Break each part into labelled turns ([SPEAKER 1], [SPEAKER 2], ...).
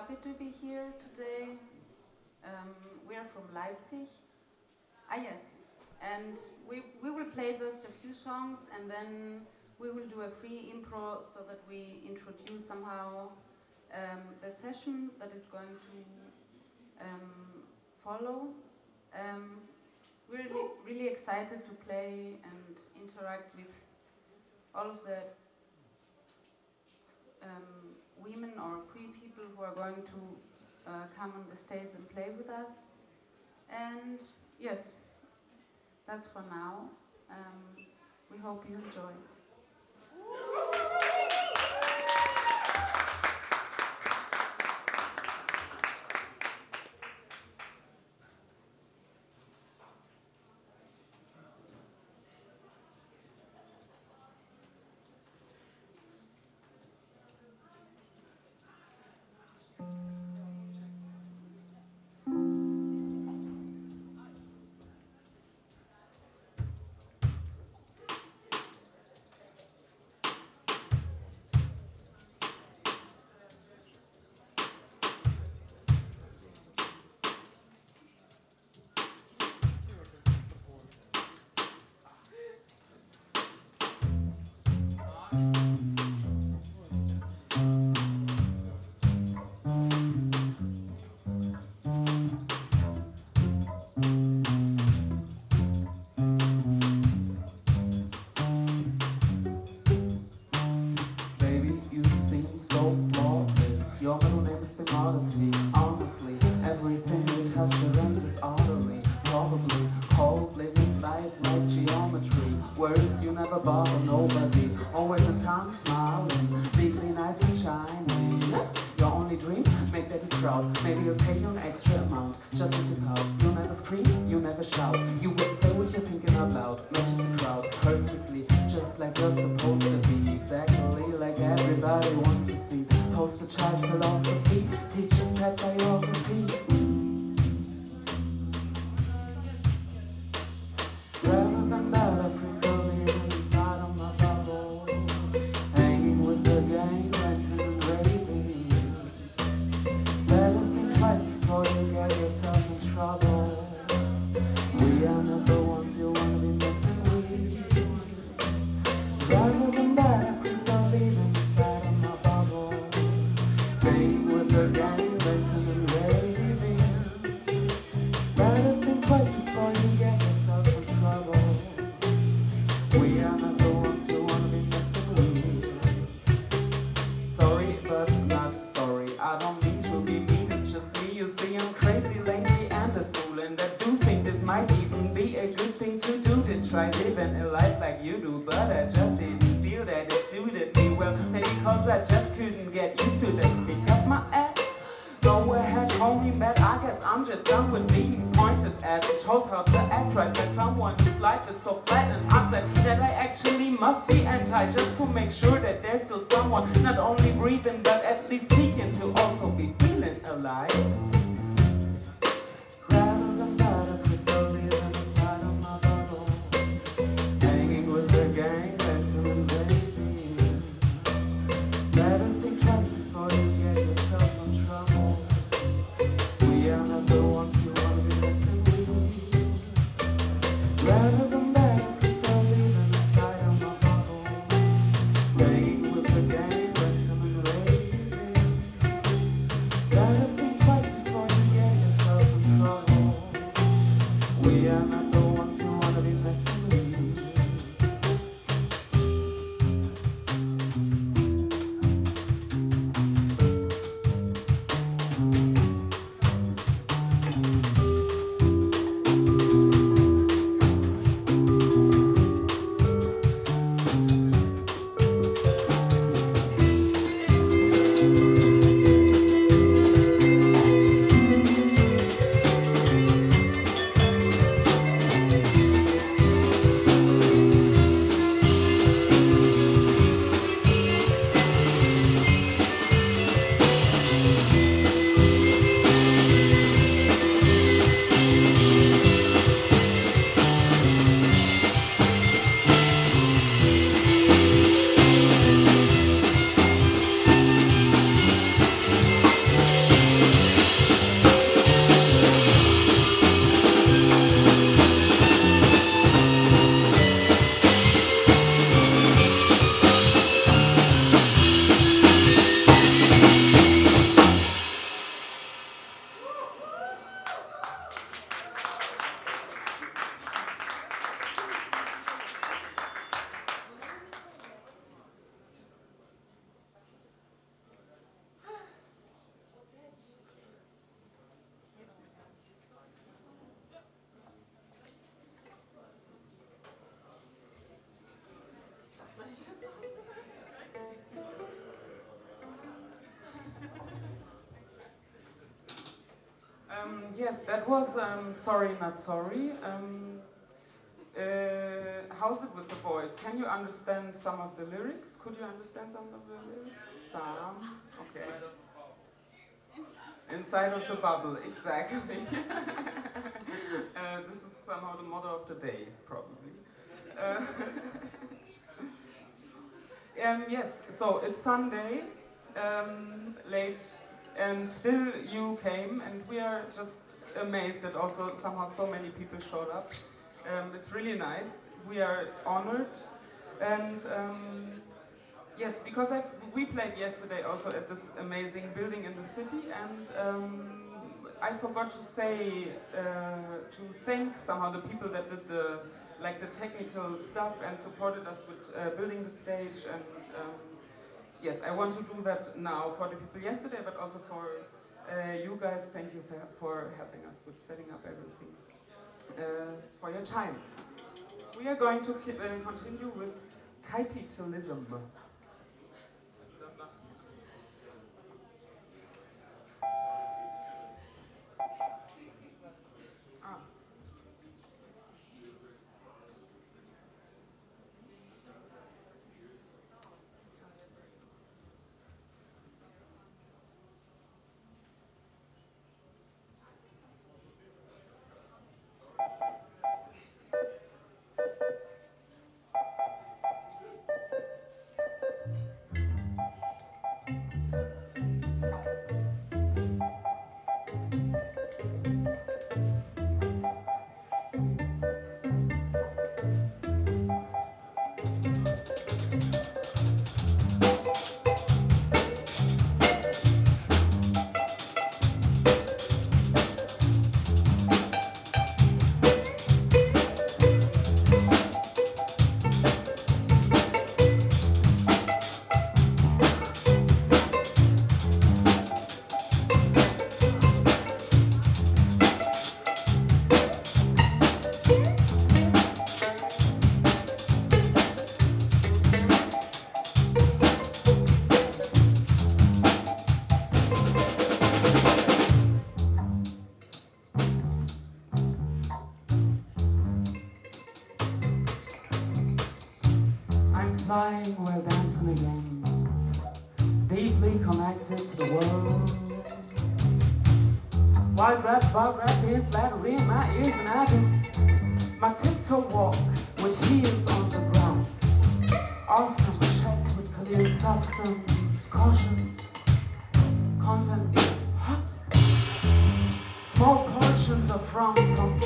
[SPEAKER 1] happy to be here today. Um, we are from Leipzig. Ah, yes. And we, we will play just a few songs and then we will do a free improv so that we introduce somehow um, the session that is going to um, follow. Um, we're really, really excited to play and interact with all of the um, women or queer people who are going to uh, come on the stage and play with us. And yes, that's for now. Um, we hope you enjoy.
[SPEAKER 2] so flawless. Your middle name is been modesty. must be anti just to make sure that there's still someone not only breathing but at least seeking to also be feeling alive. Yes, that was um, Sorry Not Sorry. Um, uh, how's it with the voice? Can you understand some of the lyrics? Could you understand some of the lyrics? Some? Okay. Inside of the bubble, exactly. uh, this is somehow the motto of the day, probably. Uh, um, yes, so it's Sunday, um, late, and still you came, and we are just amazed that also somehow so many people showed up. Um, it's really nice. We are honored, and um, yes, because I've, we played yesterday also at this amazing building in the city, and um, I forgot to say uh, to thank somehow the people that did the like the technical stuff and supported us with uh, building the stage and um, yes I want to do that now for the people yesterday but also for you guys thank you for, helping us with setting up everything. Uh, for your time. We are going to uh, continue with capitalism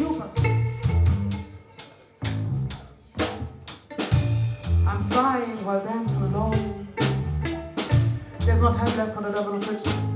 [SPEAKER 2] Cuba. flying while dancing alone. There's no time left for the double affliction.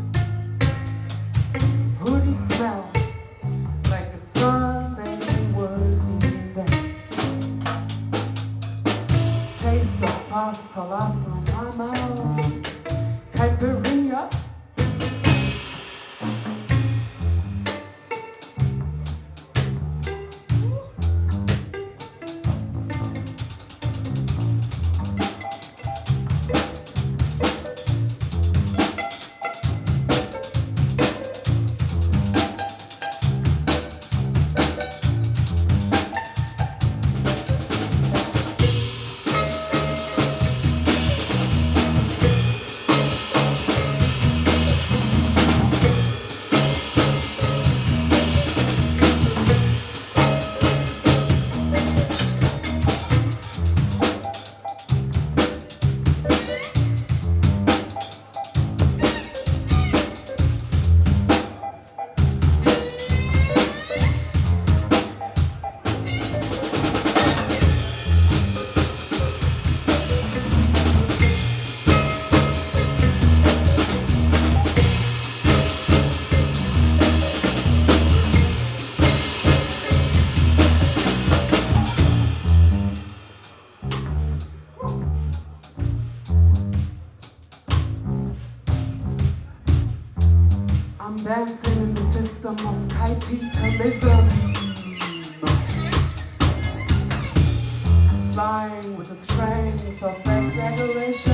[SPEAKER 2] with the strength of exaggeration.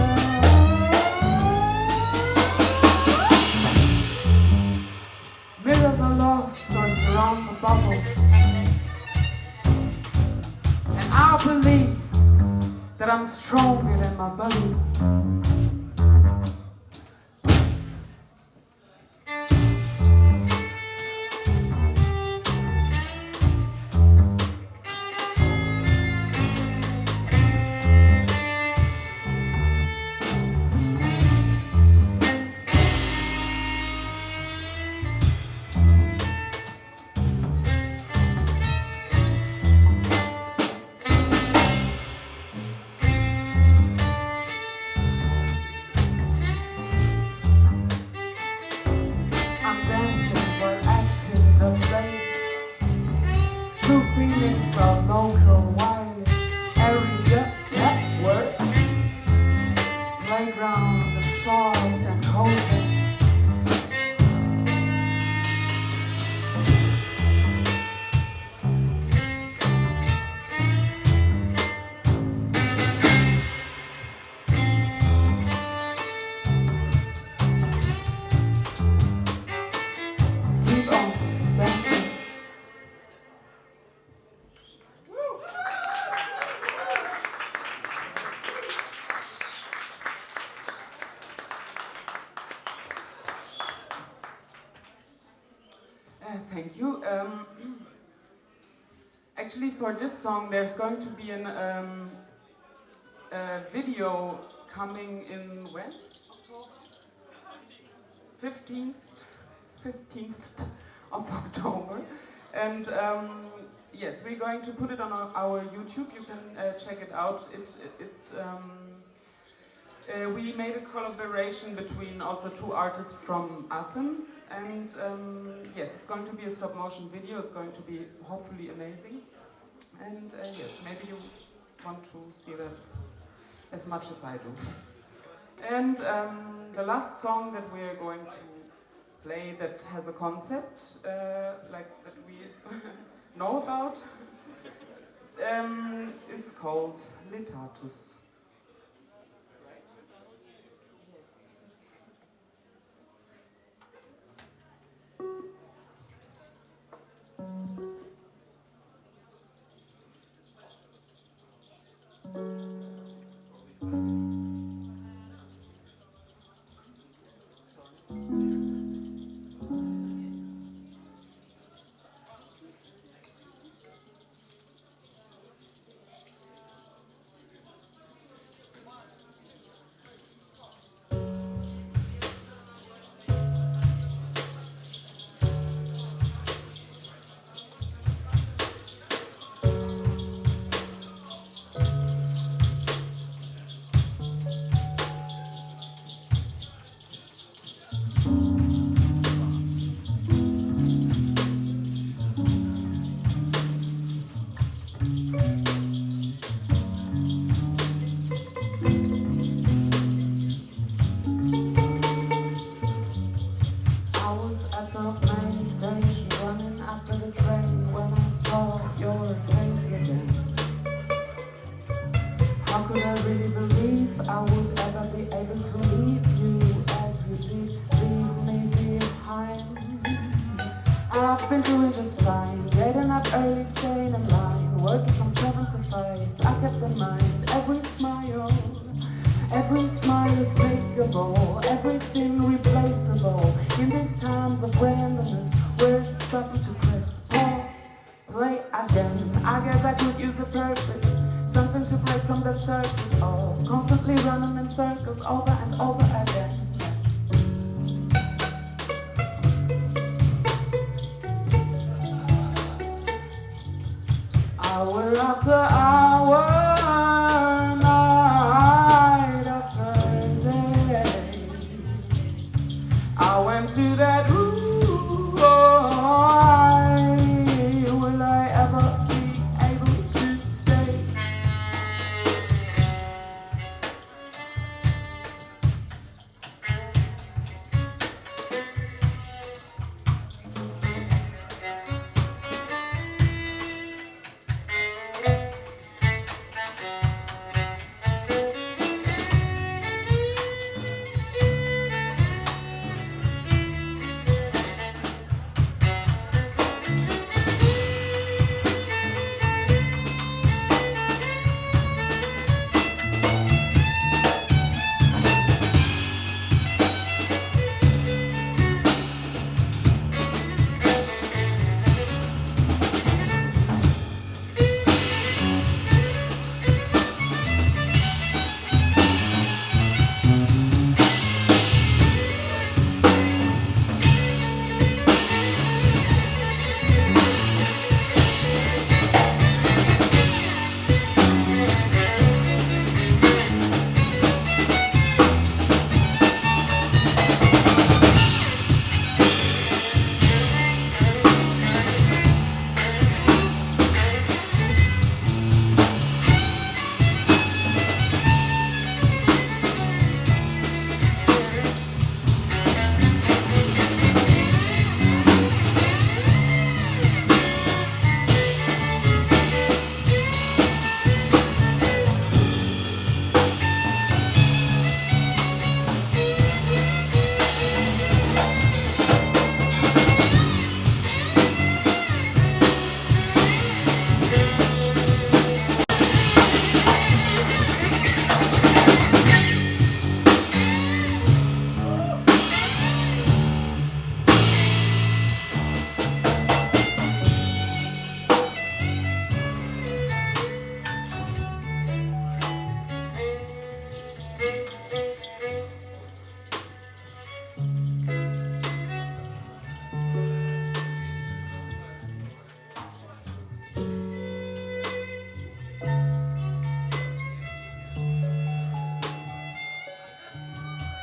[SPEAKER 2] From local one. Actually for this song there's going to be a um, video coming in when? 15th, 15th of October. And um, yes, we're going to put it on our, our YouTube. You can uh, check it out. It, it, it um, uh, we made a collaboration between also two artists from Athens. And um, yes, it's going to be a stop motion video. It's going to be hopefully amazing. And uh, yes, maybe you want to see that as much as I do. And um, the last song that we are going to play that has a concept, uh, like that we know about, um, is called Litatus. after all.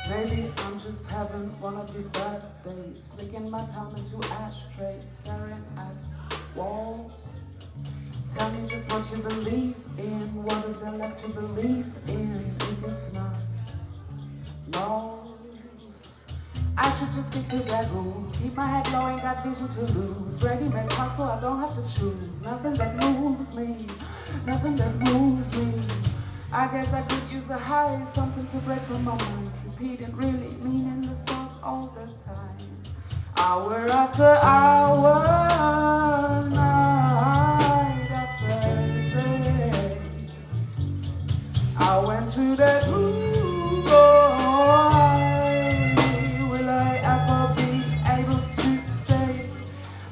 [SPEAKER 2] Maybe I'm just having one of these bad days, flicking my time into ashtrays, staring at walls. Tell me just what you believe in, what is there left to believe in if it's not love? I should just stick to that rules, keep my head low, ain't got vision to lose. Ready-made hustle, I don't have to choose, nothing that moves me, nothing that moves me. I guess I could use a high, something to break from my mind. Repeating really meaningless thoughts all the time. Hour after hour, night after day. I went to that room, boy. Will I ever be able to stay?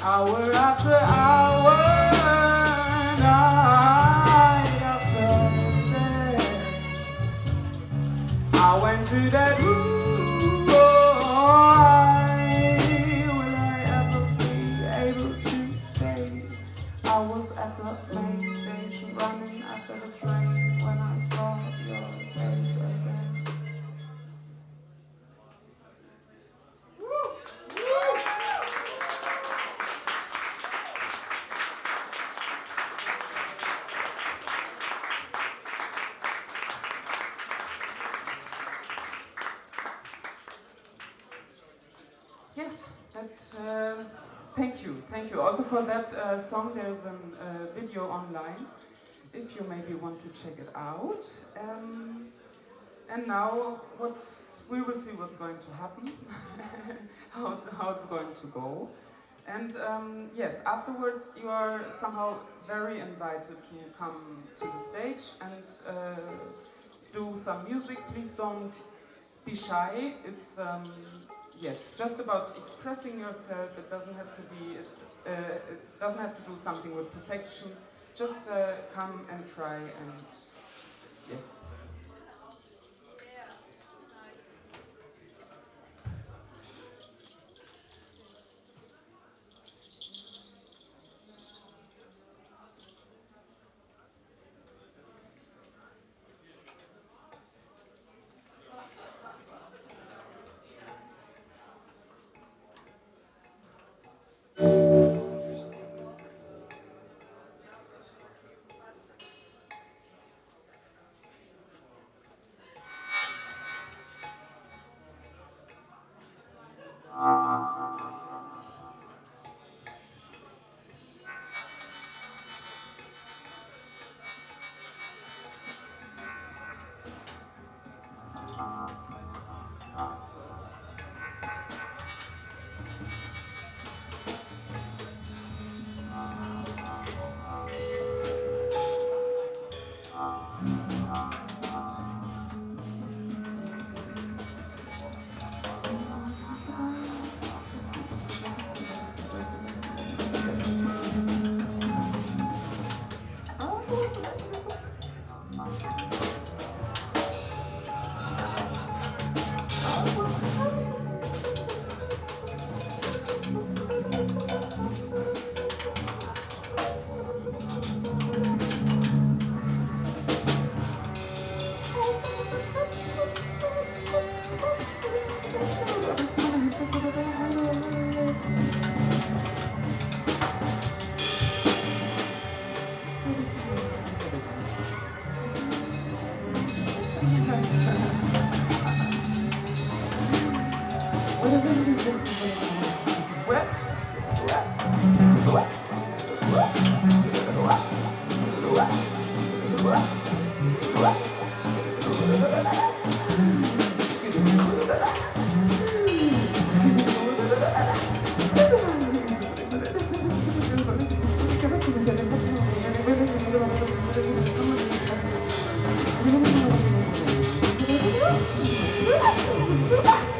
[SPEAKER 2] Hour after hour, thank you. Also for that uh, song, there's a uh, video online, if you maybe want to check it out. Um, and now, what's, we will see what's going to happen, how, it's, how it's going to go. And um, yes, afterwards you are somehow very invited to come to the stage and uh, do some music. Please don't be shy. It's um, yes, just about expressing yourself. It doesn't have to be. Uh, it doesn't have to do something with perfection. Just uh, come and try and yes. Ha ha ha!